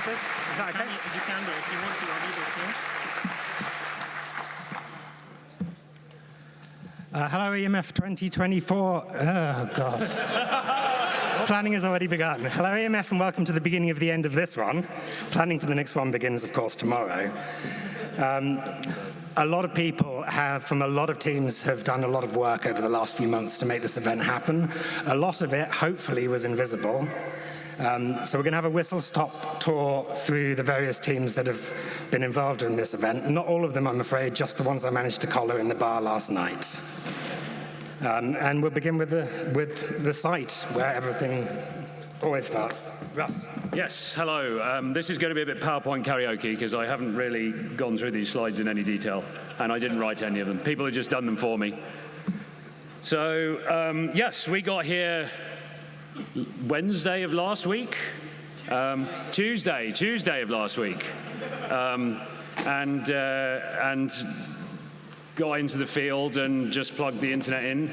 use this? Is that okay? If you can do, if you want to, I'll leave it Uh, hello, EMF 2024. Oh, God. Planning has already begun. Hello, EMF, and welcome to the beginning of the end of this one. Planning for the next one begins, of course, tomorrow. Um, a lot of people have, from a lot of teams, have done a lot of work over the last few months to make this event happen. A lot of it, hopefully, was invisible. Um, so we're going to have a whistle-stop tour through the various teams that have been involved in this event. Not all of them, I'm afraid, just the ones I managed to collar in the bar last night. Um, and we'll begin with the, with the site, where everything always starts. Russ. Yes, hello. Um, this is going to be a bit PowerPoint karaoke because I haven't really gone through these slides in any detail, and I didn't write any of them. People have just done them for me. So, um, yes, we got here Wednesday of last week, um, Tuesday, Tuesday of last week, um, and uh, and got into the field and just plugged the internet in,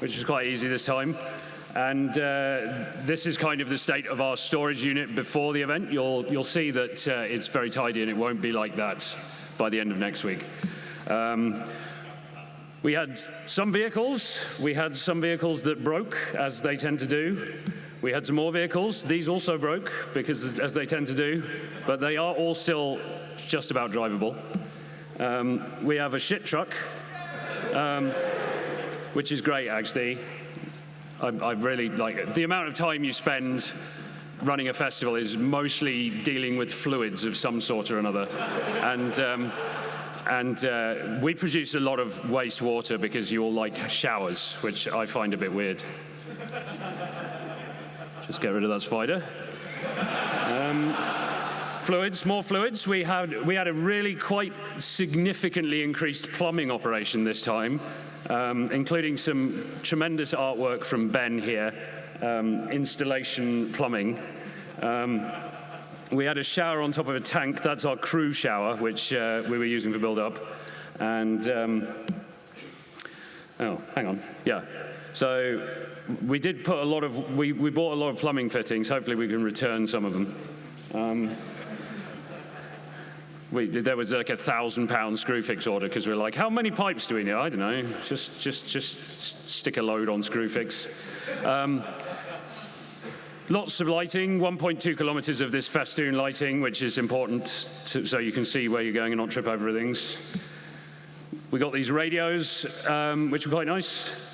which was quite easy this time. And uh, this is kind of the state of our storage unit before the event. You'll you'll see that uh, it's very tidy and it won't be like that by the end of next week. Um, we had some vehicles. We had some vehicles that broke, as they tend to do. We had some more vehicles. These also broke, because as they tend to do, but they are all still just about drivable. Um, we have a shit truck, um, which is great, actually. I, I really like it. The amount of time you spend running a festival is mostly dealing with fluids of some sort or another. And um, and uh, we produce a lot of wastewater because you all like showers, which I find a bit weird. Just get rid of that spider. Um, fluids, more fluids. We had, we had a really quite significantly increased plumbing operation this time, um, including some tremendous artwork from Ben here, um, installation plumbing. Um, we had a shower on top of a tank. That's our crew shower, which uh, we were using for build-up. And, um, oh, hang on, yeah. So we did put a lot of, we, we bought a lot of plumbing fittings. Hopefully we can return some of them. Um, we, there was like a thousand pound Screwfix order because we are like, how many pipes do we need? I don't know, just, just, just stick a load on Screwfix. Um, Lots of lighting, 1.2 kilometers of this festoon lighting, which is important to, so you can see where you're going and not trip over things. We got these radios, um, which were quite nice.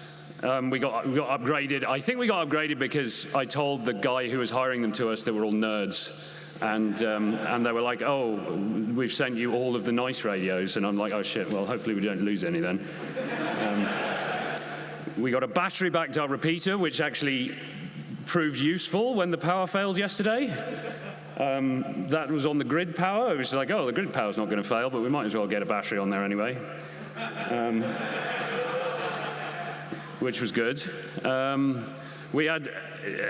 Um, we, got, we got upgraded. I think we got upgraded because I told the guy who was hiring them to us that we're all nerds. And, um, and they were like, oh, we've sent you all of the nice radios. And I'm like, oh shit, well, hopefully we don't lose any then. Um, we got a battery backed up repeater, which actually proved useful when the power failed yesterday. Um, that was on the grid power. It was like, oh, the grid power's not going to fail, but we might as well get a battery on there anyway. Um, which was good. Um, we had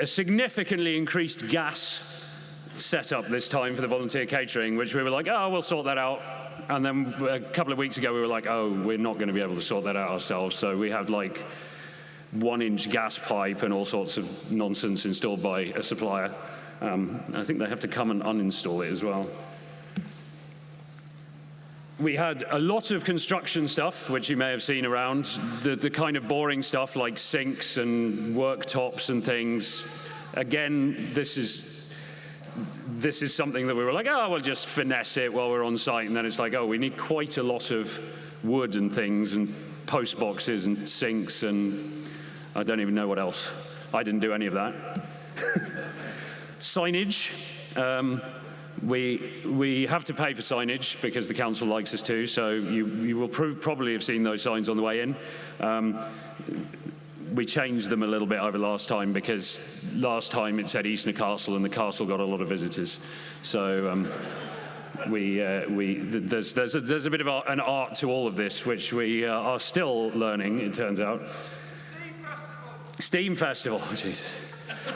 a significantly increased gas setup this time for the volunteer catering, which we were like, oh, we'll sort that out. And then a couple of weeks ago, we were like, oh, we're not going to be able to sort that out ourselves. So we had like one inch gas pipe and all sorts of nonsense installed by a supplier. Um, I think they have to come and uninstall it as well. We had a lot of construction stuff, which you may have seen around, the, the kind of boring stuff like sinks and worktops and things. Again, this is this is something that we were like, oh, we'll just finesse it while we're on site. And then it's like, oh, we need quite a lot of wood and things and post boxes and sinks and I don't even know what else. I didn't do any of that. signage. Um, we, we have to pay for signage because the council likes us to, so you, you will probably have seen those signs on the way in. Um, we changed them a little bit over last time because last time it said Eastnor Castle and the castle got a lot of visitors. So um, we, uh, we, there's, there's, a, there's a bit of an art to all of this, which we uh, are still learning, it turns out. Steam Festival, Jesus.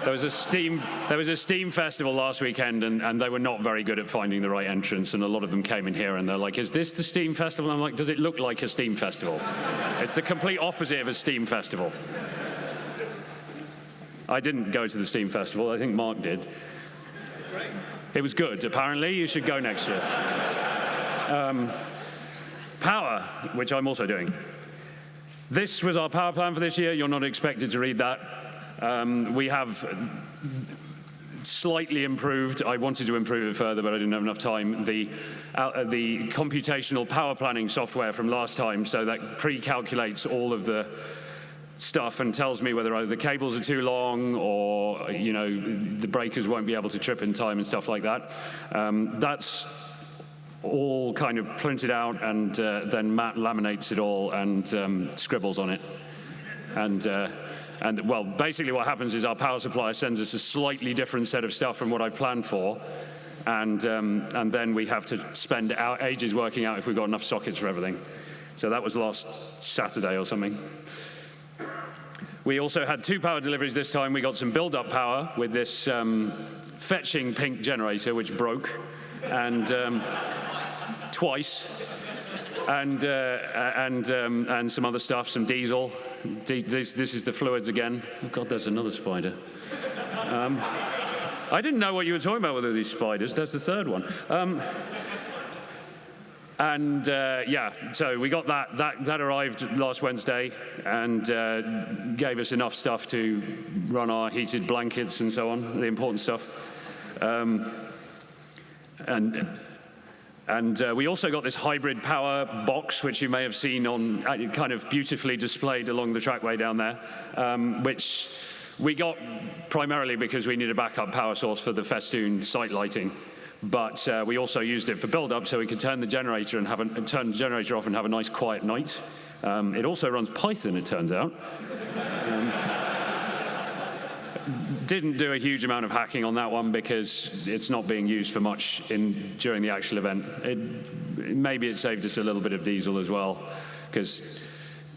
There was a Steam, there was a Steam Festival last weekend, and, and they were not very good at finding the right entrance, and a lot of them came in here, and they're like, is this the Steam Festival? And I'm like, does it look like a Steam Festival? it's the complete opposite of a Steam Festival. I didn't go to the Steam Festival, I think Mark did. It was good. Apparently, you should go next year. Um, power, which I'm also doing. This was our power plan for this year. You're not expected to read that. Um, we have slightly improved. I wanted to improve it further, but I didn't have enough time. The, uh, the computational power planning software from last time, so that pre-calculates all of the stuff and tells me whether the cables are too long or you know the breakers won't be able to trip in time and stuff like that. Um, that's all kind of printed out and uh, then Matt laminates it all and um, scribbles on it. And, uh, and well, basically what happens is our power supplier sends us a slightly different set of stuff from what I planned for. And, um, and then we have to spend our ages working out if we've got enough sockets for everything. So that was last Saturday or something. We also had two power deliveries this time. We got some build-up power with this um, fetching pink generator, which broke, and um, twice, and, uh, and, um, and some other stuff, some diesel. This, this is the fluids again. Oh God, there's another spider. Um, I didn't know what you were talking about with these spiders. That's the third one. Um, and uh, yeah, so we got that, that, that arrived last Wednesday and uh, gave us enough stuff to run our heated blankets and so on, the important stuff. Um, and and uh, we also got this hybrid power box, which you may have seen on uh, kind of beautifully displayed along the trackway down there, um, which we got primarily because we need a backup power source for the festoon site lighting but uh, we also used it for build-up so we could turn the generator and have a, turn the generator off and have a nice quiet night. Um, it also runs Python, it turns out. Didn't do a huge amount of hacking on that one because it's not being used for much in, during the actual event. It, maybe it saved us a little bit of diesel as well because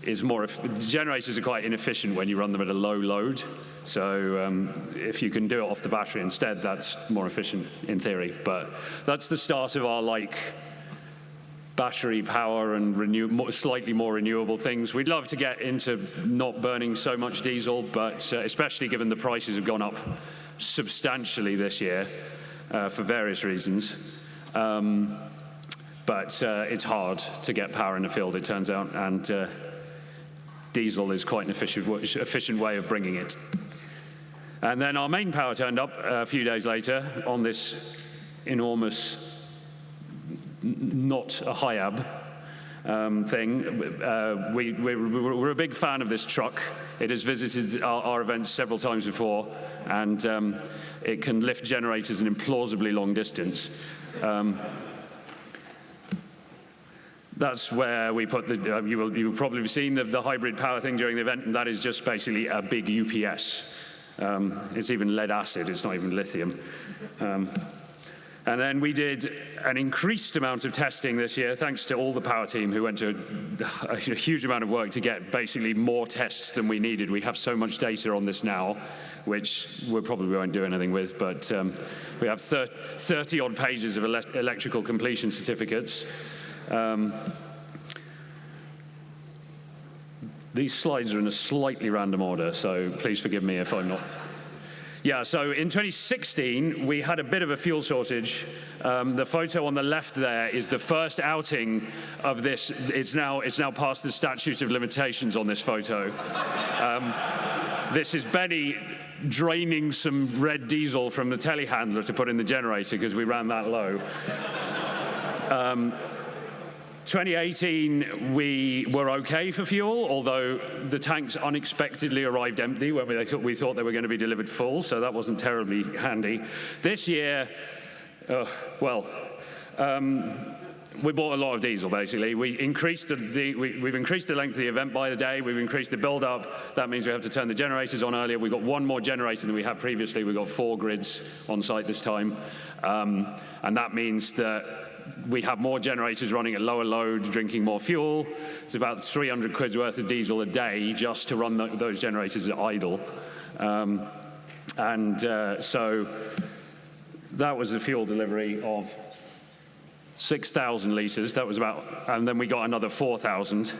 is more, generators are quite inefficient when you run them at a low load. So um, if you can do it off the battery instead, that's more efficient in theory. But that's the start of our like battery power and renew, slightly more renewable things. We'd love to get into not burning so much diesel, but uh, especially given the prices have gone up substantially this year uh, for various reasons. Um, but uh, it's hard to get power in the field, it turns out, and uh, diesel is quite an efficient, efficient way of bringing it. And then our main power turned up a few days later on this enormous, not a Hiab um, thing. Uh, we, are a big fan of this truck. It has visited our, our events several times before, and um, it can lift generators an implausibly long distance. Um, that's where we put the, uh, you, will, you will probably seen the, the, hybrid power thing during the event, and that is just basically a big UPS. Um, it's even lead acid, it's not even lithium. And then we did an increased amount of testing this year, thanks to all the power team who went to a, a huge amount of work to get basically more tests than we needed. We have so much data on this now, which we probably won't do anything with, but um, we have 30 odd pages of ele electrical completion certificates. Um, these slides are in a slightly random order, so please forgive me if I'm not. Yeah, so in 2016, we had a bit of a fuel shortage. Um, the photo on the left there is the first outing of this. It's now, it's now past the statute of limitations on this photo. Um, this is Benny draining some red diesel from the telehandler to put in the generator because we ran that low. Um, 2018, we were okay for fuel, although the tanks unexpectedly arrived empty when we, we thought they were going to be delivered full, so that wasn't terribly handy. This year, uh, well, um, we bought a lot of diesel, basically. We increased the, the we, have increased the length of the event by the day. We've increased the build-up. That means we have to turn the generators on earlier. We've got one more generator than we had previously. We've got four grids on site this time. Um, and that means that we have more generators running at lower load, drinking more fuel. It's about 300 quid's worth of diesel a day just to run the, those generators at idle. Um, and uh, so that was the fuel delivery of 6,000 litres. That was about, and then we got another 4,000.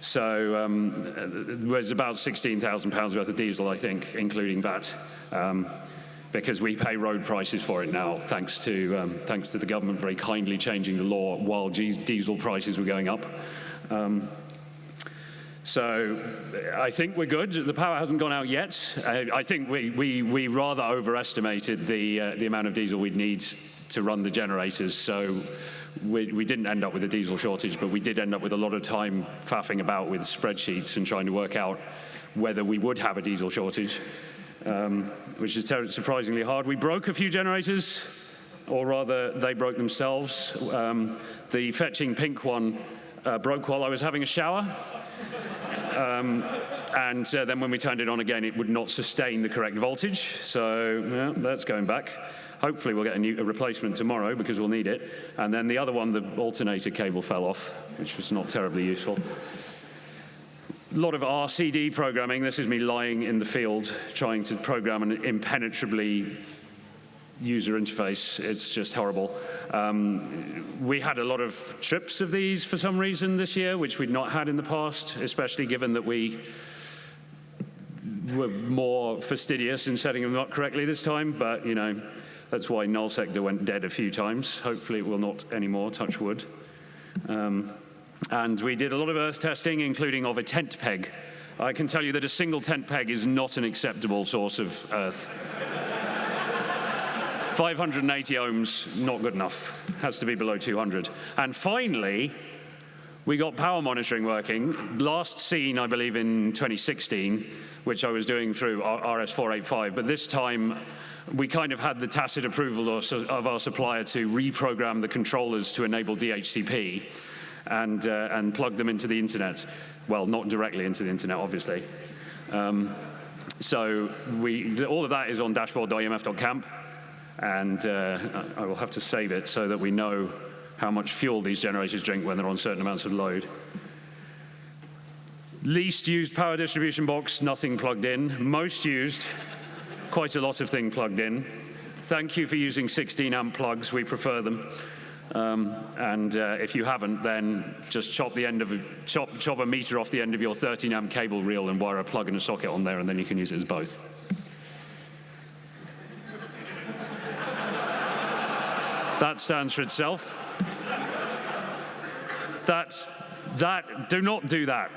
So um, it was about 16,000 pounds worth of diesel, I think, including that. Um, because we pay road prices for it now, thanks to, um, thanks to the government very kindly changing the law while diesel prices were going up. Um, so I think we're good. The power hasn't gone out yet. I, I think we, we, we rather overestimated the, uh, the amount of diesel we'd need to run the generators. So we, we, didn't end up with a diesel shortage, but we did end up with a lot of time faffing about with spreadsheets and trying to work out whether we would have a diesel shortage, um, which is surprisingly hard. We broke a few generators, or rather, they broke themselves. Um, the fetching pink one uh, broke while I was having a shower. Um, and uh, then when we turned it on again, it would not sustain the correct voltage. So yeah, that's going back. Hopefully we'll get a, new, a replacement tomorrow because we'll need it. And then the other one, the alternator cable fell off, which was not terribly useful. A lot of RCD programming. This is me lying in the field trying to program an impenetrably user interface. It's just horrible. Um, we had a lot of trips of these for some reason this year, which we'd not had in the past, especially given that we were more fastidious in setting them up correctly this time. But, you know, that's why null sector went dead a few times. Hopefully it will not anymore, touch wood. Um, and we did a lot of earth testing, including of a tent peg. I can tell you that a single tent peg is not an acceptable source of earth. 580 ohms, not good enough. Has to be below 200. And finally, we got power monitoring working. Last seen, I believe, in 2016, which I was doing through RS485. But this time, we kind of had the tacit approval of, our supplier to reprogram the controllers to enable DHCP and, uh, and plug them into the internet. Well, not directly into the internet, obviously. Um, so we, all of that is on dashboard.emf.camp and uh, I will have to save it so that we know how much fuel these generators drink when they're on certain amounts of load. Least used power distribution box, nothing plugged in. Most used, quite a lot of thing plugged in. Thank you for using 16 amp plugs, we prefer them. Um, and uh, if you haven't, then just chop the end of a, chop, chop a meter off the end of your 13 amp cable reel and wire a plug and a socket on there, and then you can use it as both. That stands for itself. That's, that, do not do that.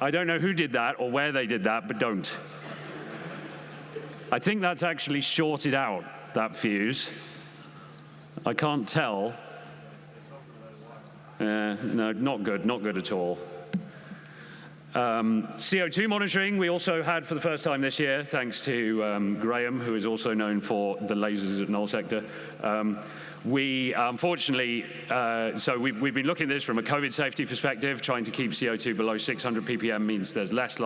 I don't know who did that or where they did that, but don't. I think that's actually shorted out, that fuse. I can't tell. Uh, no, not good, not good at all. Um, CO2 monitoring we also had for the first time this year, thanks to um, Graham, who is also known for the lasers at null sector. Um, we unfortunately, uh, so we've, we've, been looking at this from a COVID safety perspective, trying to keep CO2 below 600 ppm means there's less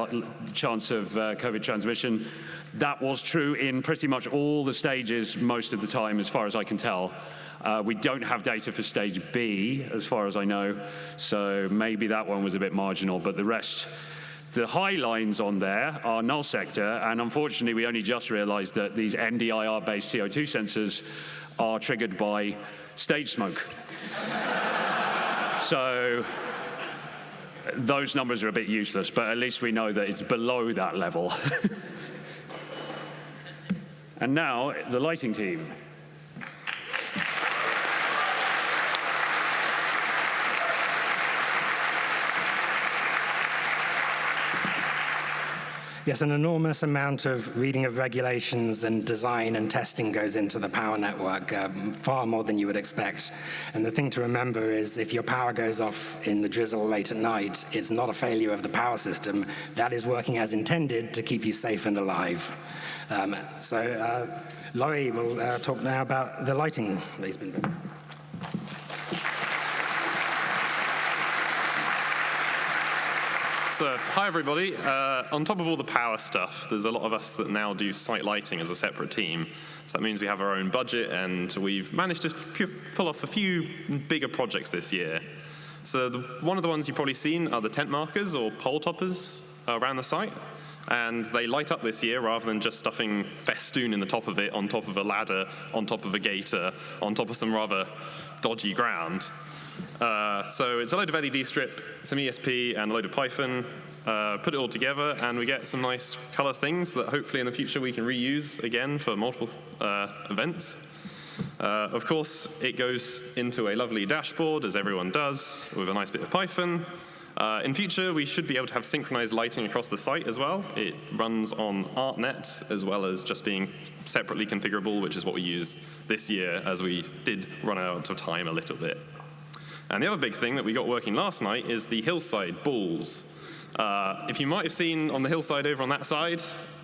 chance of uh, COVID transmission. That was true in pretty much all the stages most of the time, as far as I can tell. Uh, we don't have data for stage B, as far as I know, so maybe that one was a bit marginal, but the rest, the high lines on there are null sector, and unfortunately we only just realized that these NDIR-based CO2 sensors are triggered by stage smoke. so those numbers are a bit useless, but at least we know that it's below that level. and now, the lighting team. Yes, an enormous amount of reading of regulations and design and testing goes into the power network, um, far more than you would expect. And the thing to remember is if your power goes off in the drizzle late at night, it's not a failure of the power system. That is working as intended to keep you safe and alive. Um, so uh, Laurie will uh, talk now about the lighting that he's been doing. So, hi everybody. Uh, on top of all the power stuff, there's a lot of us that now do site lighting as a separate team. So that means we have our own budget and we've managed to pull off a few bigger projects this year. So the, one of the ones you've probably seen are the tent markers or pole toppers around the site. And they light up this year rather than just stuffing festoon in the top of it, on top of a ladder, on top of a gator, on top of some rather dodgy ground. Uh, so it's a load of LED strip, some ESP, and a load of Python. Uh, put it all together, and we get some nice color things that hopefully in the future we can reuse again for multiple uh, events. Uh, of course, it goes into a lovely dashboard, as everyone does, with a nice bit of Python. Uh, in future, we should be able to have synchronized lighting across the site as well. It runs on ArtNet, as well as just being separately configurable, which is what we use this year, as we did run out of time a little bit. And the other big thing that we got working last night is the hillside balls. Uh, if you might have seen on the hillside over on that side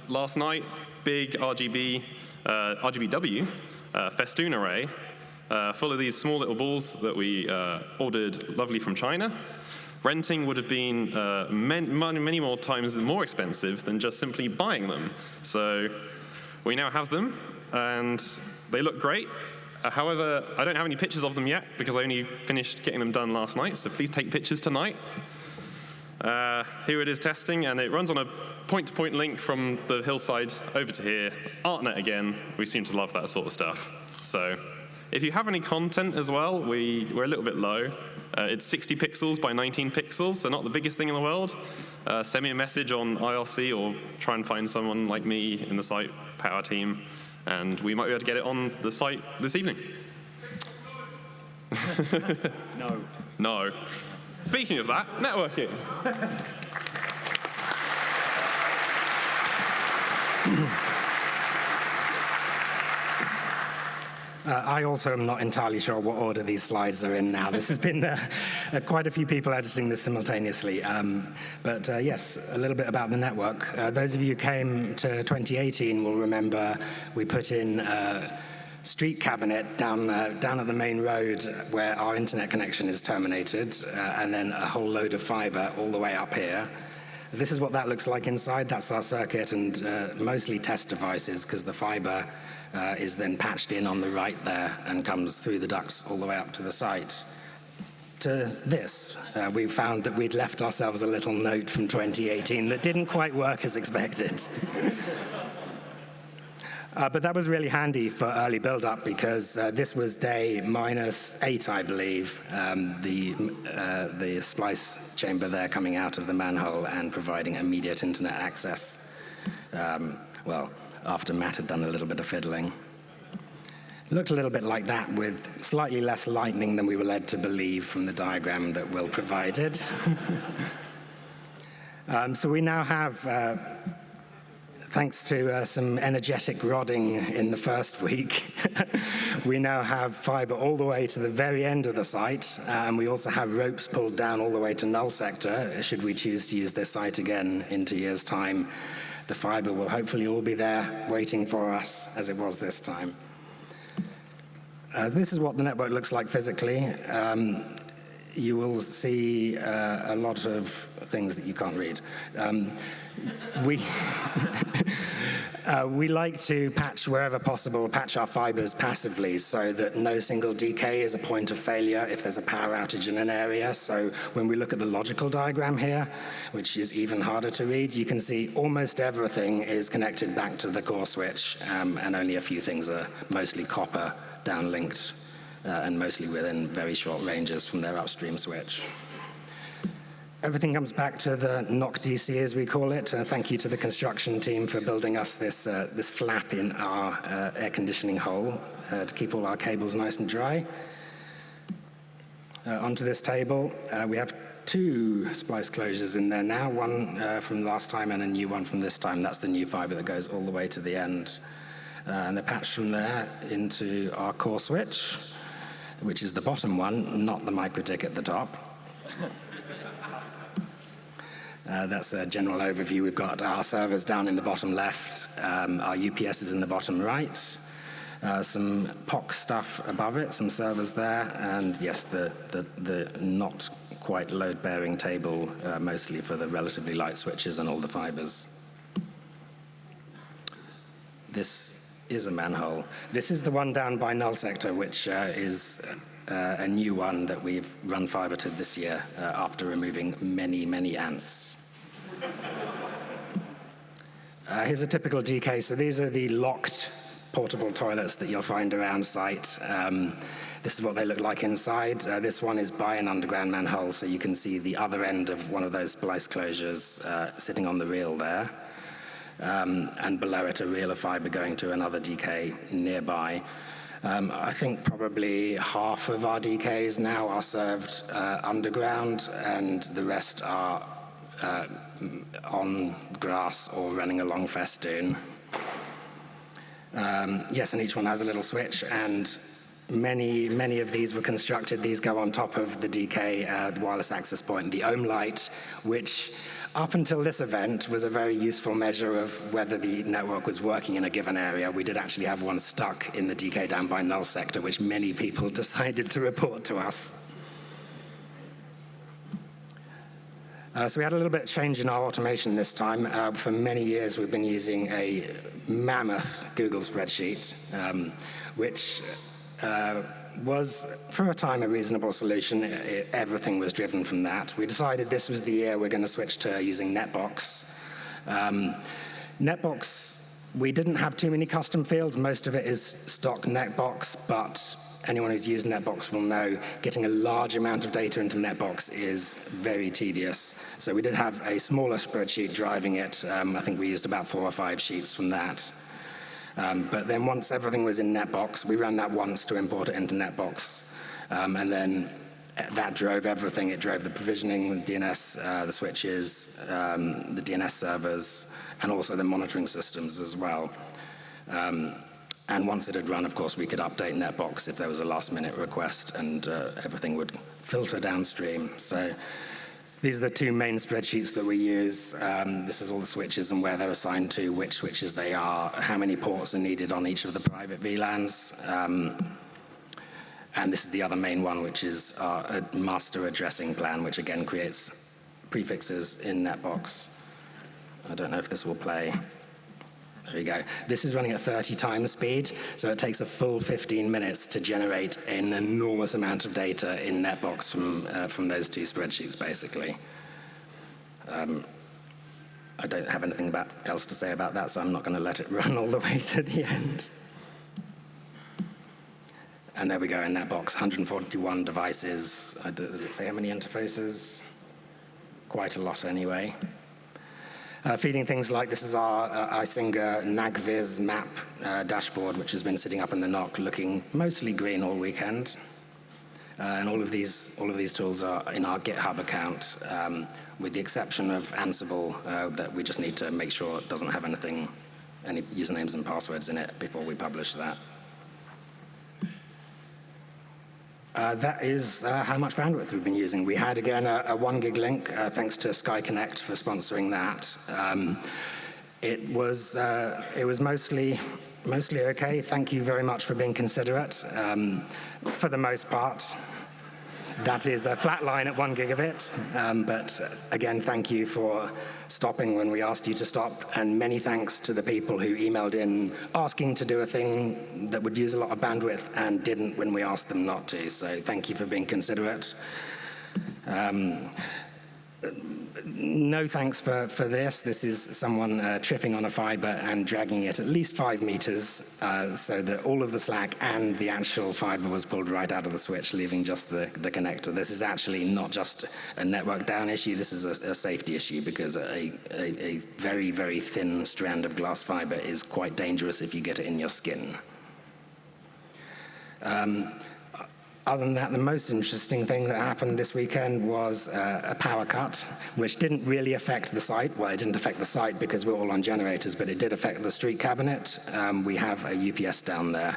last night, big RGB, uh, RGBW uh, festoon array uh, full of these small little balls that we uh, ordered lovely from China. Renting would have been uh, many, many more times more expensive than just simply buying them. So we now have them, and they look great. Uh, however, I don't have any pictures of them yet because I only finished getting them done last night, so please take pictures tonight. Uh, here it is testing, and it runs on a point-to-point -point link from the hillside over to here. ArtNet again, we seem to love that sort of stuff. So if you have any content as well, we, we're a little bit low. Uh, it's 60 pixels by 19 pixels, so not the biggest thing in the world. Uh, send me a message on IRC or try and find someone like me in the site power team, and we might be able to get it on the site this evening. no. No. Speaking of that, networking. Uh, I also am not entirely sure what order these slides are in now. This has been uh, uh, quite a few people editing this simultaneously. Um, but uh, yes, a little bit about the network. Uh, those of you who came to 2018 will remember we put in street cabinet down, uh, down at the main road where our internet connection is terminated, uh, and then a whole load of fiber all the way up here. This is what that looks like inside. That's our circuit and uh, mostly test devices because the fiber uh, is then patched in on the right there and comes through the ducts all the way up to the site. To this, uh, we found that we'd left ourselves a little note from 2018 that didn't quite work as expected. Uh, but that was really handy for early build-up because uh, this was day minus eight, I believe, um, the, uh, the splice chamber there coming out of the manhole and providing immediate internet access. Um, well, after Matt had done a little bit of fiddling. It looked a little bit like that with slightly less lightning than we were led to believe from the diagram that Will provided. um, so we now have uh, thanks to uh, some energetic rodding in the first week, we now have fiber all the way to the very end of the site, and we also have ropes pulled down all the way to null sector, should we choose to use this site again in two years' time. The fiber will hopefully all be there waiting for us as it was this time. Uh, this is what the network looks like physically. Um, you will see uh, a lot of things that you can't read. Um, we, uh, we like to patch wherever possible, patch our fibers passively so that no single DK is a point of failure if there's a power outage in an area. So when we look at the logical diagram here, which is even harder to read, you can see almost everything is connected back to the core switch um, and only a few things are mostly copper downlinked uh, and mostly within very short ranges from their upstream switch. Everything comes back to the NOC DC, as we call it. Uh, thank you to the construction team for building us this, uh, this flap in our uh, air conditioning hole uh, to keep all our cables nice and dry. Uh, onto this table, uh, we have two splice closures in there now, one from last time and a new one from this time. That's the new fiber that goes all the way to the end. and they're patched from there into our core switch, which is the bottom one, not the MikroTik at the top. Uh, that's a general overview. We've got our servers down in the bottom left, um, our UPS is in the bottom right, uh, some POC stuff above it, some servers there, and yes, the, the, the not quite load-bearing table, uh, mostly for the relatively light switches and all the fibers. This is a manhole. This is the one down by null sector, which uh, is uh, a new one that we've run fiber to this year uh, after removing many, many ants. Uh, here's a typical DK. So these are the locked portable toilets that you'll find around site. Um, this is what they look like inside. Uh, this one is by an underground manhole, so you can see the other end of one of those splice closures uh, sitting on the reel there. Um, and below it, a reel of fiber going to another DK nearby. Um, I think probably half of our DKs now are served uh, underground, and the rest are uh, on grass or running along festoon. Um, yes, and each one has a little switch, and Many, many of these were constructed. These go on top of the DK uh, wireless access point, the ohm light, which up until this event was a very useful measure of whether the network was working in a given area. We did actually have one stuck in the DK down by null sector, which many people decided to report to us. Uh, so we had a little bit of change in our automation this time. Uh, for many years, we've been using a mammoth Google spreadsheet, um, which uh, was, for a time, a reasonable solution. It, everything was driven from that. We decided this was the year we're going to switch to using NetBox. Um, NetBox, we didn't have too many custom fields. Most of it is stock NetBox, but anyone who's used NetBox will know getting a large amount of data into NetBox is very tedious. So we did have a smaller spreadsheet driving it. Um, I think we used about four or five sheets from that. Um, but then once everything was in NetBox, we ran that once to import it into NetBox. Um, and then that drove everything. It drove the provisioning, the DNS, uh, the switches, um, the DNS servers, and also the monitoring systems as well. Um, and once it had run, of course, we could update NetBox if there was a last minute request and uh, everything would filter downstream. So these are the two main spreadsheets that we use. Um, this is all the switches and where they're assigned to, which switches they are, how many ports are needed on each of the private VLANs. Um, and this is the other main one, which is our master addressing plan, which again creates prefixes in NetBox. I don't know if this will play. There you go. This is running at 30 times speed, so it takes a full 15 minutes to generate an enormous amount of data in NetBox from, uh, from those two spreadsheets, basically. Um, I don't have anything about, else to say about that, so I'm not going to let it run all the way to the end. And there we go in NetBox, 141 devices. Does it say how many interfaces? Quite a lot anyway uh, feeding things like this is our uh, Icinga NagVis map uh, dashboard, which has been sitting up in the NOC looking mostly green all weekend. Uh, and all of these all of these tools are in our GitHub account, um, with the exception of Ansible, uh, that we just need to make sure it doesn't have anything, any usernames and passwords in it before we publish that. Uh, that is uh, how much bandwidth we've been using. We had, again, a, a one gig link, uh, thanks to Sky Connect for sponsoring that. Um, it was, uh, it was mostly, mostly okay. Thank you very much for being considerate. Um, for the most part, that is a flat line at one gigabit. Um, but again, thank you for stopping when we asked you to stop. And many thanks to the people who emailed in asking to do a thing that would use a lot of bandwidth and didn't when we asked them not to. So thank you for being considerate. Um, no thanks for, for this. This is someone uh, tripping on a fiber and dragging it at least five meters uh, so that all of the slack and the actual fiber was pulled right out of the switch, leaving just the, the connector. This is actually not just a network down issue, this is a, a safety issue because a, a, a very, very thin strand of glass fiber is quite dangerous if you get it in your skin. Um, other than that, the most interesting thing that happened this weekend was uh, a power cut, which didn't really affect the site. Well, it didn't affect the site because we're all on generators, but it did affect the street cabinet. Um, we have a UPS down there.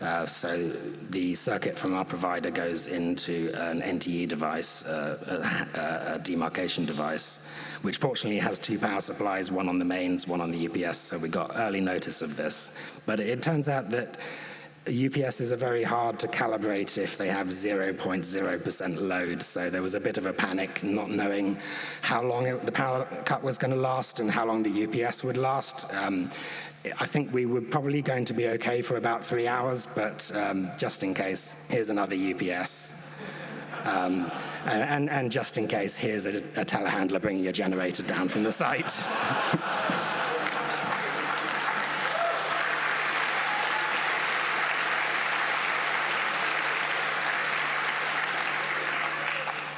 Uh, so the circuit from our provider goes into an NTE device, uh, a, a, demarcation device, which fortunately has two power supplies, one on the mains, one on the UPS, so we got early notice of this. But it turns out that UPS are very hard to calibrate if they have 0.0% load, so there was a bit of a panic not knowing how long it, the power cut was going to last and how long the UPS would last. Um, I think we were probably going to be okay for about three hours, but um, just in case, here's another UPS. Um, and, and, just in case, here's a, a telehandler bringing your generator down from the site.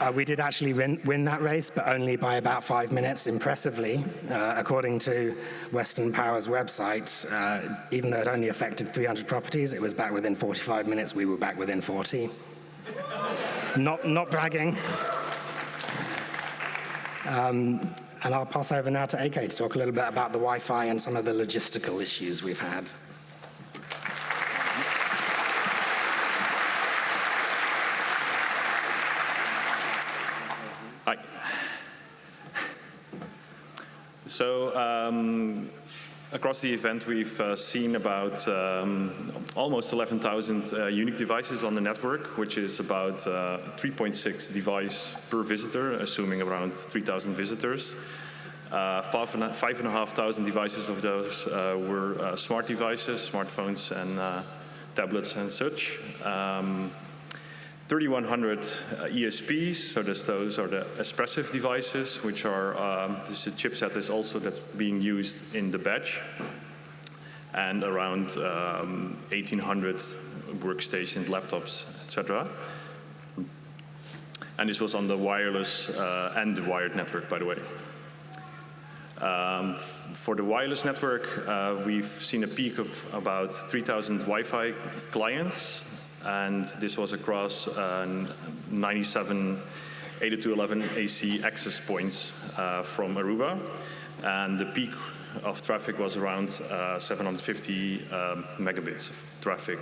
Uh, we did actually win, win, that race, but only by about five minutes, impressively. Uh, according to Western Power's website, uh, even though it only affected 300 properties, it was back within 45 minutes. We were back within 40. not, not bragging. Um, and I'll pass over now to AK to talk a little bit about the Wi-Fi and some of the logistical issues we've had. So um, across the event, we've uh, seen about um, almost 11,000 uh, unique devices on the network, which is about uh, 3.6 device per visitor, assuming around 3,000 visitors. Uh, five and, five and a half thousand devices of those uh, were uh, smart devices, smartphones and tablets and such. Um, 3,100 uh, ESPs, so those are the Espressif devices, which are, um, this is a chipset is also that's being used in the badge, and around um, 1,800 workstations, laptops, etc. And this was on the wireless uh, and the wired network, by the way. Um, for the wireless network, uh, we've seen a peak of about 3,000 Wi-Fi clients and this was across uh, 97 802.11 AC access points uh, from Aruba, and the peak of traffic was around uh, 750 um, megabits of traffic.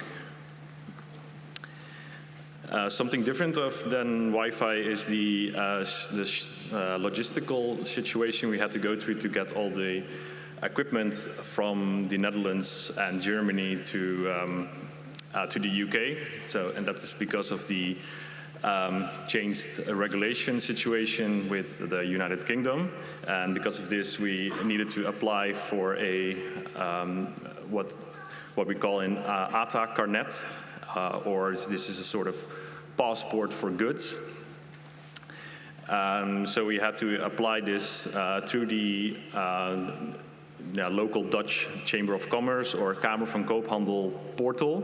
Uh, something different of, than Wi-Fi is the, uh, the logistical situation we had to go through to get all the equipment from the Netherlands and Germany to um, uh, to the UK. So, and that is because of the um, changed regulation situation with the United Kingdom. And because of this, we needed to apply for a um, what what we call an uh, ATA carnet, uh, or this is a sort of passport for goods. Um, so we had to apply this uh, through the uh, yeah, local Dutch Chamber of Commerce or Kamer van Koophandel portal.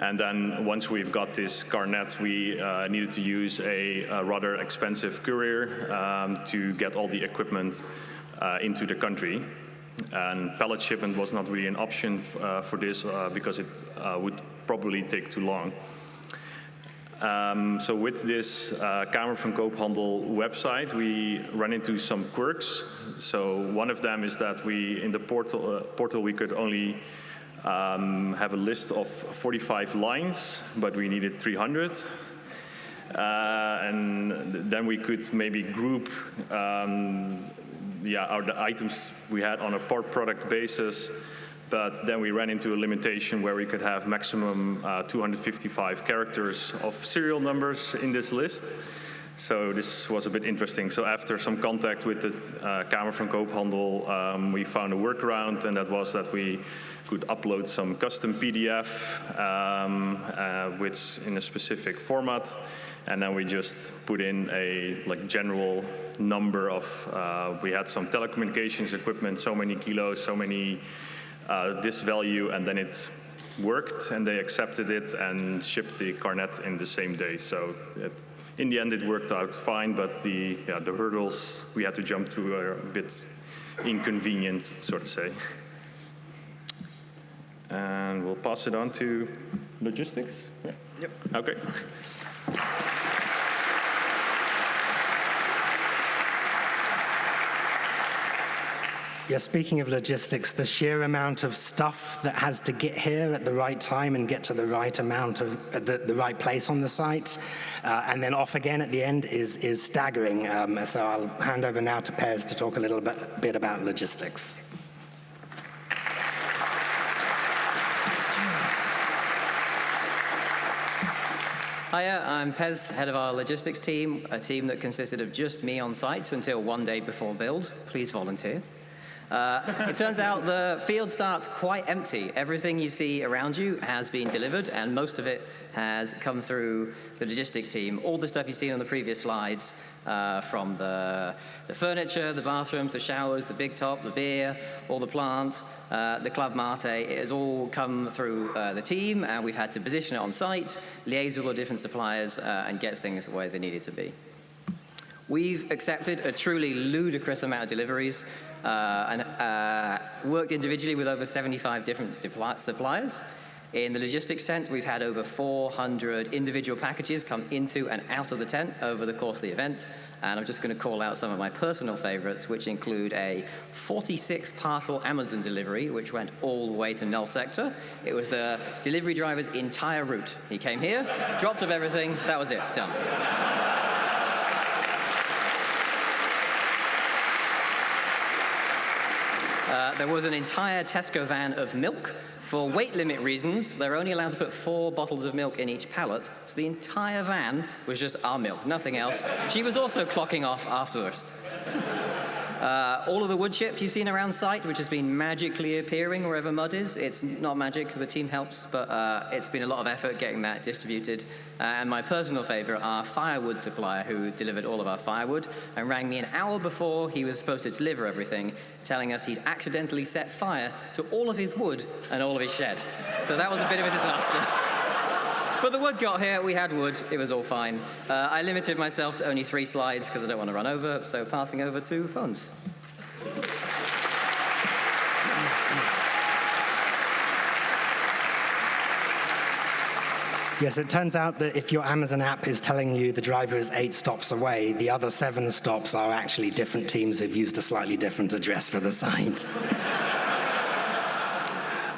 And then once we've got this carnet, we uh, needed to use a, a rather expensive courier um, to get all the equipment uh, into the country. And pallet shipment was not really an option uh, for this uh, because it uh, would probably take too long. Um, so with this uh, Kamer van Koophandel website, we run into some quirks. So one of them is that we, in the portal, uh, portal we could only um, have a list of 45 lines, but we needed 300. Uh, and then we could maybe group um, yeah, our, the items we had on a per product basis but then we ran into a limitation where we could have maximum uh, 255 characters of serial numbers in this list. So this was a bit interesting. So after some contact with the uh, Kamer van Koophandel, um, we found a workaround, and that was that we could upload some custom PDF um, uh, which in a specific format, and then we just put in a like general number of. Uh, we had some telecommunications equipment, so many kilos, so many uh, this value, and then it worked, and they accepted it and shipped the carnet in the same day. So it, in the end, it worked out fine, but the, yeah, the hurdles we had to jump through are a bit inconvenient, so to say. And we'll pass it on to logistics. Yeah. Yep. Okay. Yeah, speaking of logistics, the sheer amount of stuff that has to get here at the right time and get to the right amount of the, the right place on the site, uh, and then off again at the end is is staggering. Um, so I'll hand over now to Pez to talk a little bit, bit about logistics. Hiya, I'm Pez, head of our logistics team, a team that consisted of just me on site until one day before build. Please volunteer. Uh, it turns out the field starts quite empty. Everything you see around you has been delivered, and most of it has come through the logistics team. All the stuff you've seen on the previous slides, uh, from the, the furniture, the bathrooms, the showers, the big top, the beer, all the plants, uh, the Club Mate, it has all come through uh, the team, and we've had to position it on site, liaise with all different suppliers, uh, and get things where they needed to be. We've accepted a truly ludicrous amount of deliveries and uh, worked individually with over 75 different suppliers. In the logistics tent, we've had over 400 individual packages come into and out of the tent over the course of the event. And I'm just going to call out some of my personal favorites, which include a 46 parcel Amazon delivery, which went all the way to null sector. It was the delivery driver's entire route. He came here, dropped off everything, that was it, done. Uh, there was an entire Tesco van of milk. For weight limit reasons, they're only allowed to put four bottles of milk in each pallet, so the entire van was just our milk, nothing else. She was also clocking off afterwards. Uh, all of the wood chips you've seen around site, which has been magically appearing wherever mud is, it's not magic, the team helps, but uh, it's been a lot of effort getting that distributed. Uh, and my personal favorite, our firewood supplier who delivered all of our firewood and rang me an hour before he was supposed to deliver everything, telling us he'd accidentally set fire to all of his wood and all of his shed. So that was a bit of a disaster. But the wood got here, we had wood, it was all fine. Uh, I limited myself to only three slides because I don't want to run over, so passing over to phones. Yes, it turns out that if your Amazon app is telling you the driver is eight stops away, the other seven stops are actually different teams who've used a slightly different address for the site.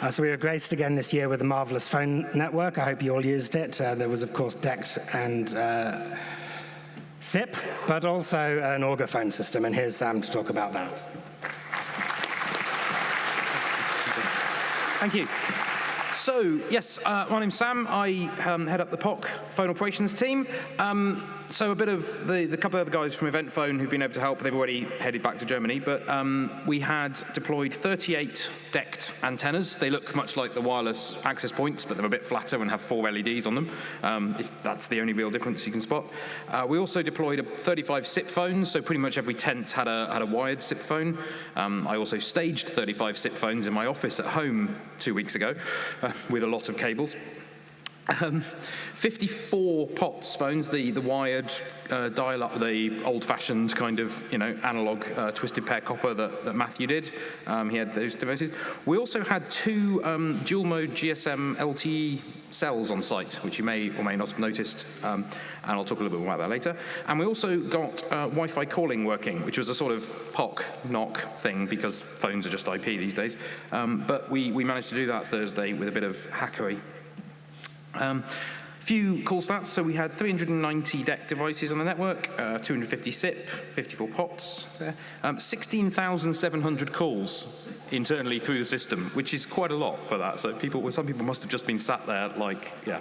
Uh, so we were graced again this year with a marvelous phone network. I hope you all used it. Uh, there was, of course, DECT and uh, SIP, but also an Auga phone system, and here's Sam to talk about that. Thank you. So, yes, uh, my name's Sam. I um, head up the POC phone operations team. Um, so a bit of the, the couple of guys from Eventphone who've been able to help, they've already headed back to Germany, but um, we had deployed 38 DECT antennas. They look much like the wireless access points, but they're a bit flatter and have four LEDs on them, um, if that's the only real difference you can spot. Uh, we also deployed a 35 SIP phones, so pretty much every tent had a, had a wired SIP phone. Um, I also staged 35 SIP phones in my office at home two weeks ago uh, with a lot of cables. Um, 54 POTS phones, the, the wired uh, dial-up, the old-fashioned kind of, you know, analog uh, twisted pair copper that, that Matthew did. Um, he had those devoted. We also had two um, dual-mode GSM LTE cells on site, which you may or may not have noticed, um, and I'll talk a little bit more about that later. And we also got uh, Wi-Fi calling working, which was a sort of POC NOC thing because phones are just IP these days. Um, but we, we managed to do that Thursday with a bit of hackery. Um, few call stats. So we had 390 DECT devices on the network, uh, 250 SIP, 54 POTS, um, 16,700 calls internally through the system, which is quite a lot for that. So people, some people must have just been sat there like, yeah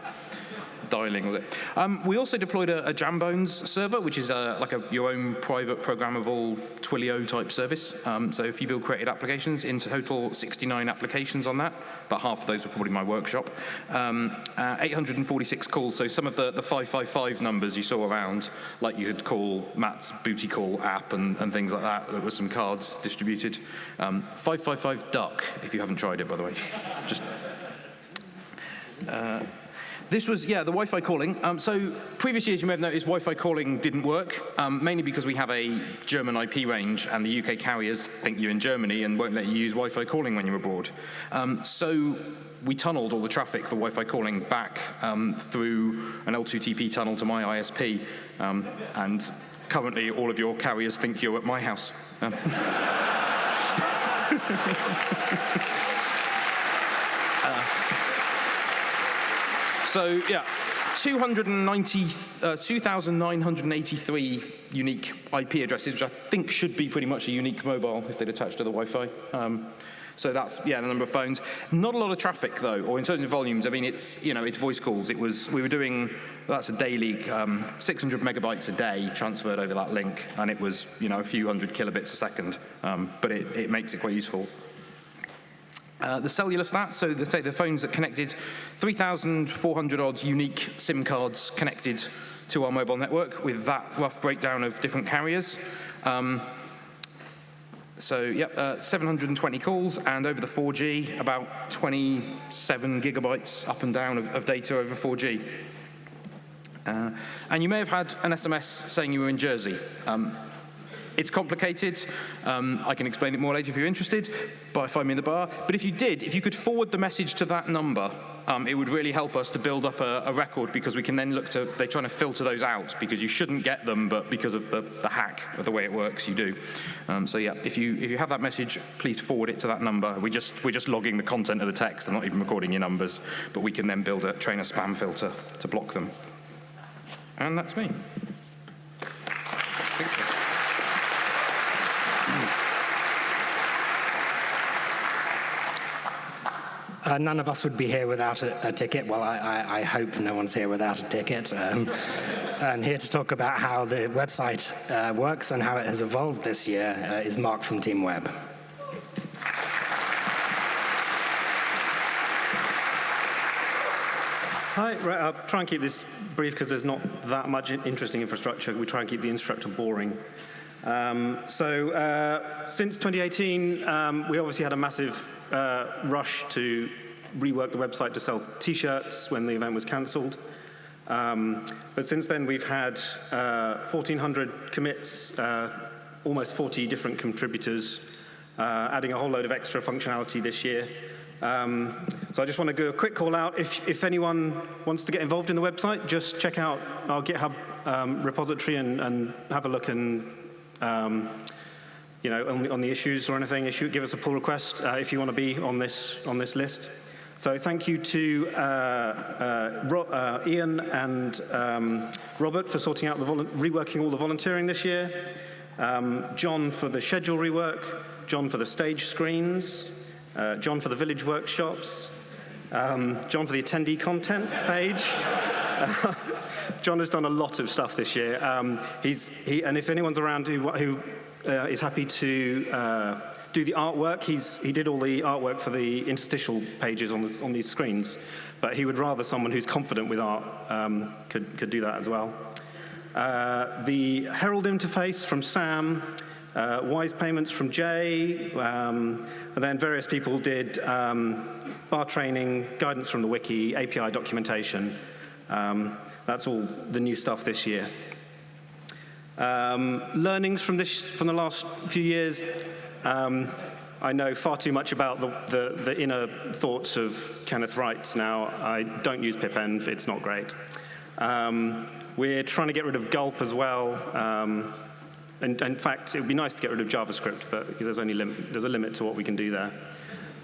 dialing with it. Um, we also deployed a, a jambonz server, which is a, like a, your own private programmable Twilio type service. Um, so if you build created applications, in total 69 applications on that, but half of those were probably my workshop. Um, uh, 846 calls, so some of the, the 555 numbers you saw around, like you could call Matt's booty call app and, and things like that, there were some cards distributed. Um, 555 duck, if you haven't tried it, by the way. Just uh, this was, yeah, the Wi-Fi calling. Um, so previous years, you may have noticed Wi-Fi calling didn't work, um, mainly because we have a German IP range and the UK carriers think you're in Germany and won't let you use Wi-Fi calling when you're abroad. Um, so we tunneled all the traffic for Wi-Fi calling back um, through an L2TP tunnel to my ISP. Um, and currently, all of your carriers think you're at my house. Um, So yeah, 290, uh, 2,983 unique IP addresses, which I think should be pretty much a unique mobile if they'd attached to the Wi-Fi. Um, So that's, yeah, the number of phones. Not a lot of traffic, though, or in terms of volumes, I mean, it's, you know, it's voice calls. It was, we were doing, that's a daily, um, 600 megabytes a day transferred over that link, and it was, you know, a few hundred kilobits a second, um, but it, it makes it quite useful. Uh, the cellular stats, so the, say the phones that connected, 3,400 odd unique SIM cards connected to our mobile network with that rough breakdown of different carriers. Um, so, yep, uh, 720 calls, and over the 4G, about 27 gigabytes up and down of, of data over 4G. Uh, and you may have had an SMS saying you were in Jersey. Um, it's complicated. Um, I can explain it more later if you're interested, by find me in the bar. But if you did, if you could forward the message to that number, um, it would really help us to build up a, a, record because we can then look to, they're trying to filter those out because you shouldn't get them, but because of the, the hack of the way it works, you do. Um, so yeah, if you, if you have that message, please forward it to that number. We just, we're just logging the content of the text, I'm not even recording your numbers, but we can then build a, train a spam filter to block them. And that's me. Uh, none of us would be here without a, a ticket. Well, I, I, I, hope no one's here without a ticket. Um, and here to talk about how the website uh, works and how it has evolved this year uh, is Mark from Team Web. Hi, right, I'll try and keep this brief because there's not that much interesting infrastructure. We try and keep the infrastructure boring. Um, so uh, since 2018, um, we obviously had a massive uh, rush to rework the website to sell t-shirts when the event was cancelled. Um, but since then, we've had uh, 1,400 commits, uh, almost 40 different contributors, uh, adding a whole load of extra functionality this year. Um, so I just want to do a quick call out. If, if anyone wants to get involved in the website, just check out our GitHub um, repository and, and, have a look and um, you know, on the, on the, issues or anything, issue, give us a pull request uh, if you want to be on this, on this list. So thank you to uh, uh, uh Ian and um, Robert for sorting out the reworking all the volunteering this year, um, John for the schedule rework, John for the stage screens, John for the village workshops, um, John for the attendee content page. John has done a lot of stuff this year. Um, he's, he, and if anyone's around who, who uh, is happy to uh, do the artwork, he's, he did all the artwork for the interstitial pages on, on these screens, but he would rather someone who's confident with art um, could, could do that as well. Uh, the Herald interface from Sam, uh, Wise payments from Jay, um, and then various people did um, bar training, guidance from the wiki, API documentation. Um, that's all the new stuff this year. Um, learnings from, this, from the last few years. Um, I know far too much about the, the, the, inner thoughts of Kenneth Reitz now. I don't use pipenv, it's not great. Um, we're trying to get rid of gulp as well. Um, and, in fact, it would be nice to get rid of JavaScript, but there's only there's a limit to what we can do there.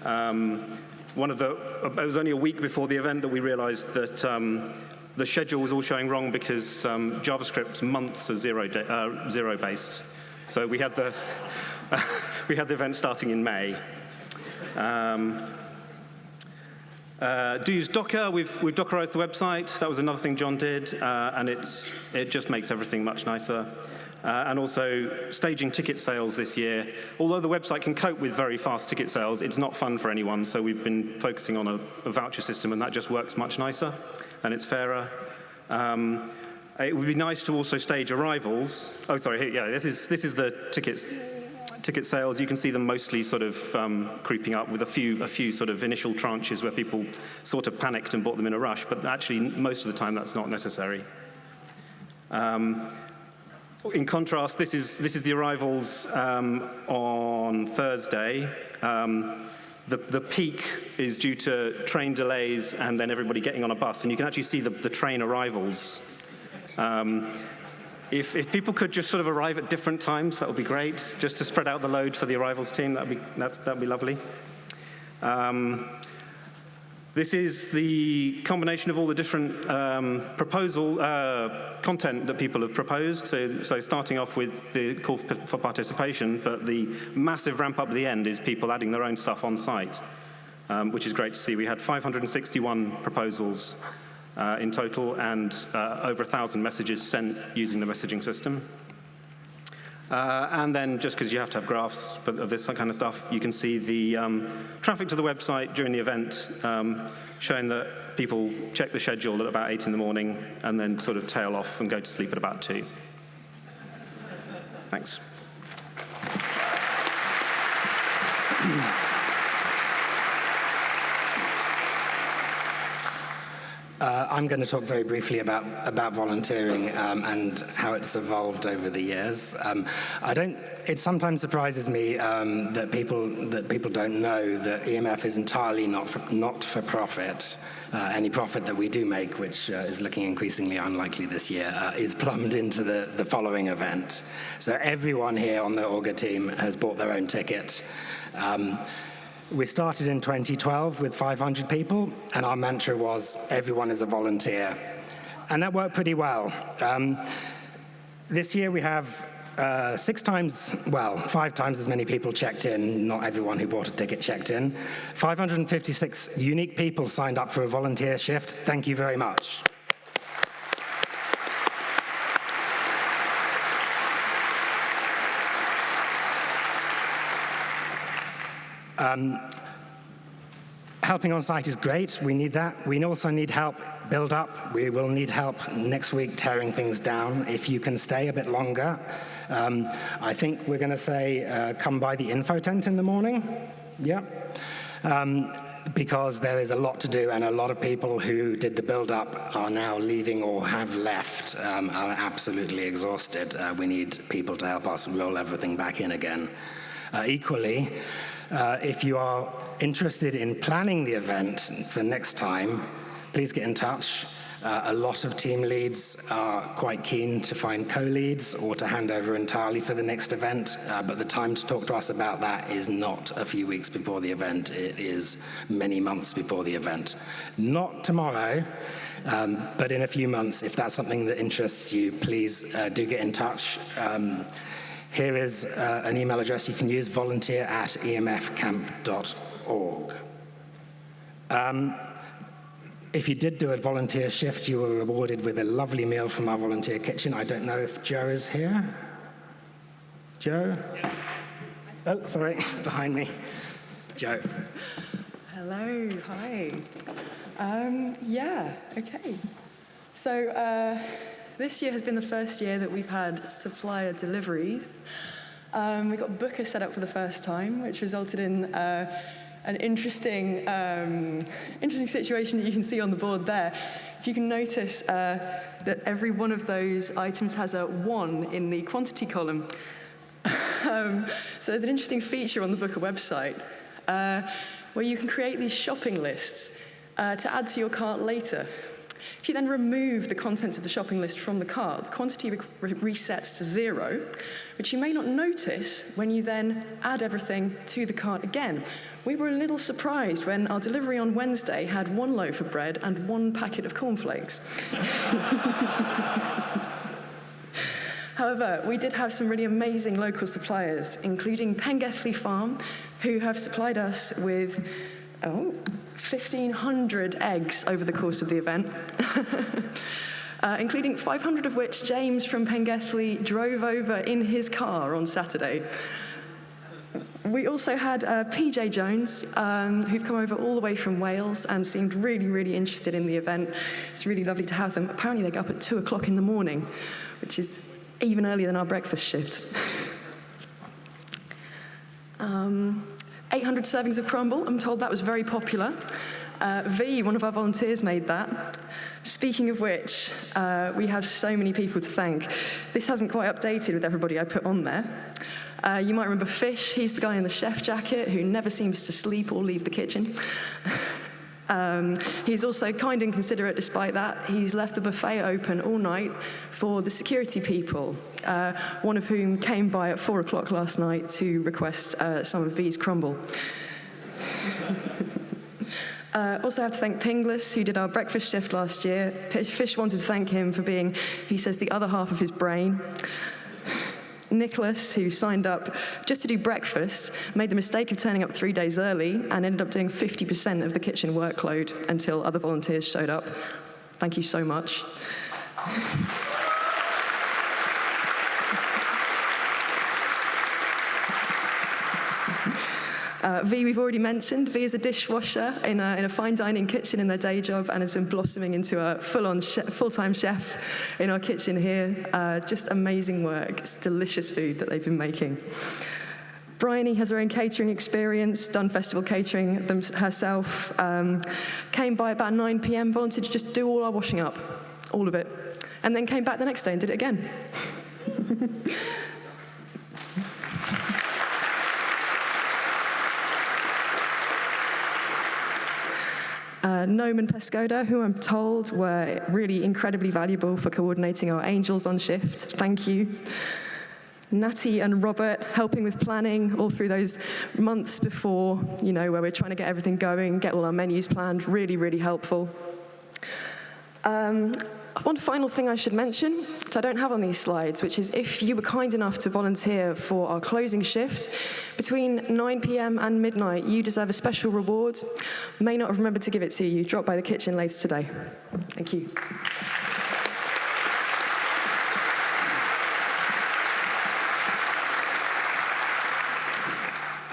Um, one of the, it was only a week before the event that we realized that um, the schedule was all showing wrong because um, JavaScript's months are zero, uh, zero based. So we had the, we had the event starting in May. Um, uh, do use Docker. We've, we've Dockerized the website. That was another thing John did, uh, and it's, it just makes everything much nicer uh, and also staging ticket sales this year. Although the website can cope with very fast ticket sales, it's not fun for anyone, so we've been focusing on a, a voucher system, and that just works much nicer, and it's fairer. Um, it would be nice to also stage arrivals. Oh, sorry, yeah, this is, this is the tickets ticket sales, you can see them mostly sort of um, creeping up with a few, a few sort of initial tranches where people sort of panicked and bought them in a rush, but actually most of the time that's not necessary. Um, in contrast, this is, this is the arrivals um, on Thursday. Um, the, the peak is due to train delays and then everybody getting on a bus. And you can actually see the, the train arrivals. Um, if, if, people could just sort of arrive at different times, that would be great. Just to spread out the load for the arrivals team, that would be, that'd be lovely. Um, This is the combination of all the different um, proposal uh, content that people have proposed. So, so starting off with the call for participation, but the massive ramp up at the end is people adding their own stuff on site, um, which is great to see. We had 561 proposals uh, in total and uh, over 1,000 messages sent using the messaging system. Uh, and then just because you have to have graphs for, of this kind of stuff, you can see the um, traffic to the website during the event um, showing that people check the schedule at about 8 in the morning and then sort of tail off and go to sleep at about 2. Thanks. Uh, I'm going to talk very briefly about, about volunteering um, and how it's evolved over the years. Um, I don't, it sometimes surprises me um, that, people, that people don't know that EMF is entirely not for, not for profit. Uh, any profit that we do make, which uh, is looking increasingly unlikely this year, uh, is plumbed into the, the following event. So everyone here on the Augur team has bought their own ticket. Um, we started in 2012 with 500 people, and our mantra was, everyone is a volunteer. And that worked pretty well. Um, this year we have uh, six times, well, five times as many people checked in, not everyone who bought a ticket checked in. 556 unique people signed up for a volunteer shift. Thank you very much. Um, helping on site is great. We need that. We also need help build up. We will need help next week tearing things down. If you can stay a bit longer, um, I think we're going to say uh, come by the info tent in the morning. Yeah. Um, because there is a lot to do and a lot of people who did the build-up are now leaving or have left, um, are absolutely exhausted. Uh, we need people to help us roll everything back in again. Uh, equally, uh, if you are interested in planning the event for next time, please get in touch. Uh, a lot of team leads are quite keen to find co-leads or to hand over entirely for the next event, uh, but the time to talk to us about that is not a few weeks before the event, it is many months before the event. Not tomorrow, um, but in a few months, if that's something that interests you, please uh, do get in touch. Um, here is uh, an email address you can use, volunteer at emfcamp.org. Um, if you did do a volunteer shift, you were rewarded with a lovely meal from our volunteer kitchen. I don't know if Joe is here. Joe? Yeah. Oh, sorry, behind me. Joe. Hello, hi. Um, yeah, okay. So, uh, this year has been the first year that we've had supplier deliveries. Um, we got Booker set up for the first time, which resulted in uh, an interesting, um, interesting situation that you can see on the board there. If you can notice uh, that every one of those items has a one in the quantity column. um, so there's an interesting feature on the Booker website uh, where you can create these shopping lists uh, to add to your cart later. If you then remove the contents of the shopping list from the cart, the quantity re resets to zero, which you may not notice when you then add everything to the cart again. We were a little surprised when our delivery on Wednesday had one loaf of bread and one packet of cornflakes. However, we did have some really amazing local suppliers, including Pengethley Farm, who have supplied us with oh, 1,500 eggs over the course of the event. uh, including 500 of which James from Pengethley drove over in his car on Saturday. We also had uh, PJ Jones, um, who've come over all the way from Wales and seemed really, really interested in the event. It's really lovely to have them. Apparently, they go up at 2 o'clock in the morning, which is even earlier than our breakfast shift. um, 800 servings of crumble. I'm told that was very popular. Uh, v, one of our volunteers, made that. Speaking of which, uh, we have so many people to thank. This hasn't quite updated with everybody I put on there. Uh, you might remember Fish, he's the guy in the chef jacket who never seems to sleep or leave the kitchen. Um, he's also kind and considerate despite that. He's left the buffet open all night for the security people, uh, one of whom came by at four o'clock last night to request uh, some of V's crumble. Uh, also have to thank Pinglas, who did our breakfast shift last year. Fish wanted to thank him for being, he says, the other half of his brain. Nicholas, who signed up just to do breakfast, made the mistake of turning up three days early and ended up doing 50% of the kitchen workload until other volunteers showed up. Thank you so much. Uh, v, we've already mentioned. V is a dishwasher in a, in a fine dining kitchen in their day job and has been blossoming into a full-on full-time chef in our kitchen here. Uh, just amazing work. It's delicious food that they've been making. Bryony has her own catering experience, done festival catering them, herself, um, came by about 9 p.m., volunteered to just do all our washing up, all of it, and then came back the next day and did it again. Uh, and Pescoda, who I'm told were really incredibly valuable for coordinating our angels on shift. Thank you. Natty and Robert helping with planning all through those months before, you know, where we're trying to get everything going, get all our menus planned. Really, really helpful. Um, one final thing I should mention, which I don't have on these slides, which is if you were kind enough to volunteer for our closing shift, between 9 p.m. and midnight, you deserve a special reward. May not have remembered to give it to you. Drop by the kitchen later today. Thank you.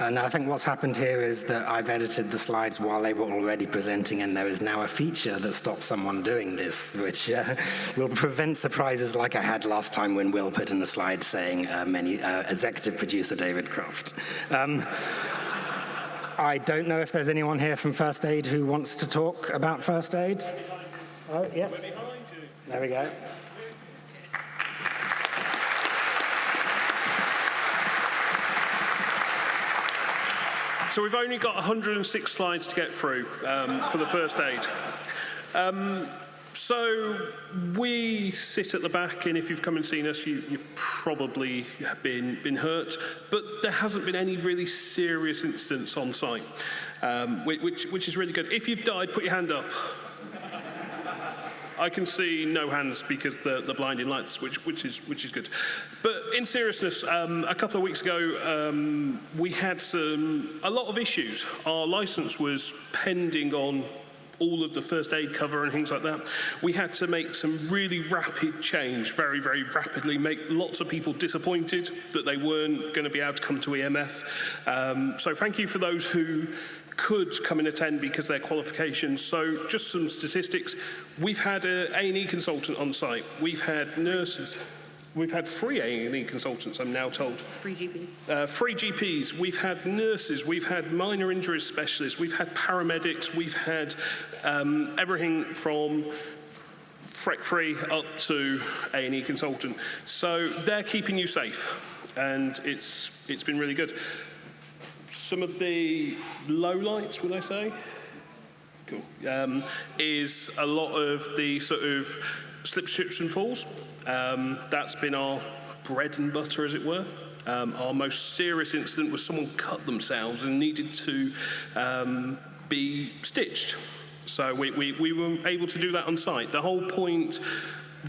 And I think what's happened here is that I've edited the slides while they were already presenting, and there is now a feature that stops someone doing this, which uh, will prevent surprises like I had last time when Will put in the slide saying uh, many, uh, executive producer David Croft. Um, I don't know if there's anyone here from First Aid who wants to talk about First Aid. Oh, yes. There we go. So we've only got 106 slides to get through um, for the first aid. Um, so we sit at the back, and if you've come and seen us, you, you've probably been, been hurt, but there hasn't been any really serious incidents on site, um, which, which is really good. If you've died, put your hand up. I can see no hands because the, the blinding lights, which, which, is, which is good. But in seriousness, um, a couple of weeks ago, um, we had some, a lot of issues. Our license was pending on all of the first aid cover and things like that. We had to make some really rapid change, very, very rapidly, make lots of people disappointed that they weren't going to be able to come to EMF. Um, so thank you for those who could come and attend because their qualifications. So just some statistics. We've had an A&E consultant on site. We've had nurses. We've had free A&E consultants, I'm now told. Free GPs. Uh, free GPs. We've had nurses. We've had minor injuries specialists. We've had paramedics. We've had um, everything from FREC free up to A&E consultant. So they're keeping you safe, and it's it's been really good. Some of the lowlights, would I say? Cool. Um, is a lot of the sort of slip, strips and falls. Um, that's been our bread and butter, as it were. Um, our most serious incident was someone cut themselves and needed to um, be stitched. So we, we, we were able to do that on site. The whole point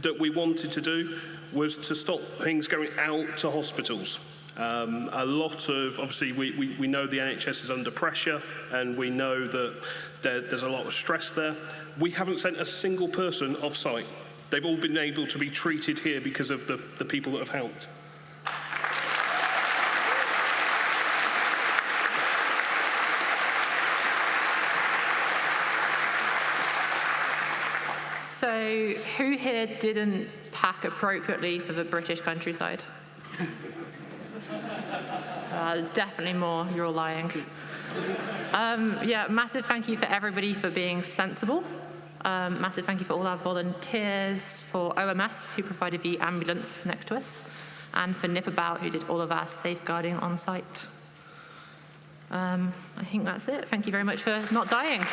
that we wanted to do was to stop things going out to hospitals. Um, a lot of, obviously, we, we, we know the NHS is under pressure and we know that there, there's a lot of stress there. We haven't sent a single person off site. They've all been able to be treated here because of the, the people that have helped. So, who here didn't pack appropriately for the British countryside? Uh, definitely more. You're all lying. Um, yeah, massive thank you for everybody for being sensible. Um, massive thank you for all our volunteers, for OMS who provided the ambulance next to us, and for Nipabout who did all of our safeguarding on site. Um, I think that's it. Thank you very much for not dying.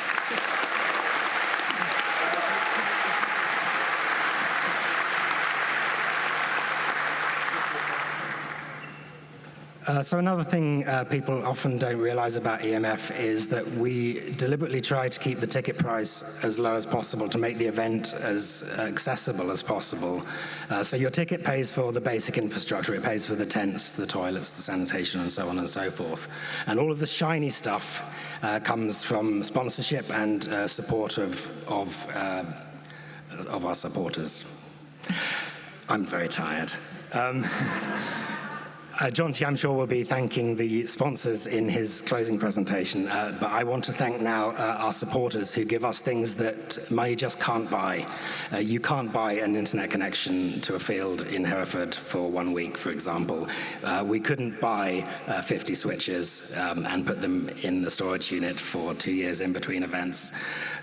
Uh, so another thing uh, people often don't realize about EMF is that we deliberately try to keep the ticket price as low as possible to make the event as accessible as possible. Uh, so your ticket pays for the basic infrastructure. It pays for the tents, the toilets, the sanitation, and so on and so forth. And all of the shiny stuff uh, comes from sponsorship and uh, support of, of, of our supporters. I'm very tired. Um, Uh, I'm sure, will be thanking the sponsors in his closing presentation, uh, but I want to thank now uh, our supporters who give us things that money just can't buy. Uh, you can't buy an internet connection to a field in Hereford for one week, for example. Uh, we couldn't buy uh, 50 switches um, and put them in the storage unit for two years in between events.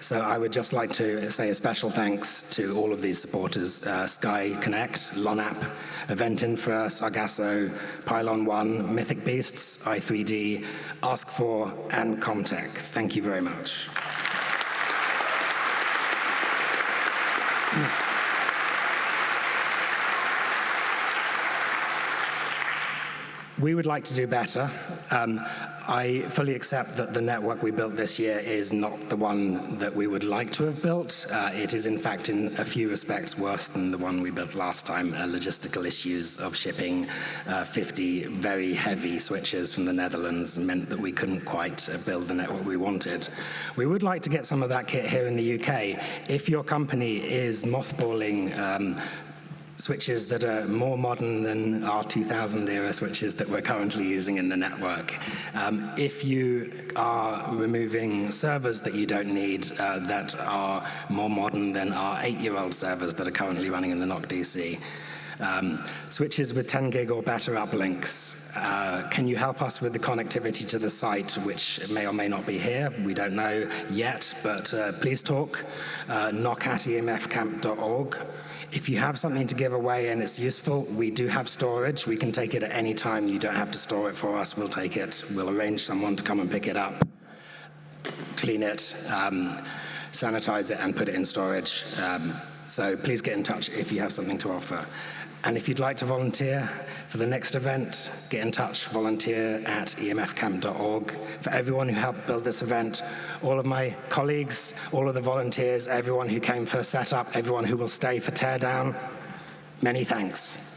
So I would just like to say a special thanks to all of these supporters, Sky Connect, LONAP, Event Infra, Sargasso, Pylon 1, Mythic Beasts, i3D, Ask4, and Comtech. Thank you very much. We would like to do better. Um, I fully accept that the network we built this year is not the one that we would like to have built. Uh, it is, in fact, in a few respects worse than the one we built last time. Uh, logistical issues of shipping uh, 50 very heavy switches from the Netherlands meant that we couldn't quite uh, build the network we wanted. We would like to get some of that kit here in the UK. If your company is mothballing um, switches that are more modern than our 2000 era switches that we're currently using in the network. Um, if you are removing servers that you don't need uh, that are more modern than our eight-year-old servers that are currently running in the NOC DC, um, switches with 10 gig or better uplinks. Uh, can you help us with the connectivity to the site, which may or may not be here? We don't know yet, but uh, please talk. Uh, NOC at emfcamp.org. If you have something to give away and it's useful, we do have storage. We can take it at any time. You don't have to store it for us. We'll take it. We'll arrange someone to come and pick it up, clean it, um, sanitize it, and put it in storage. Um, so please get in touch if you have something to offer. And if you'd like to volunteer for the next event, get in touch, volunteer at emfcamp.org. For everyone who helped build this event, all of my colleagues, all of the volunteers, everyone who came for setup, everyone who will stay for teardown, many thanks.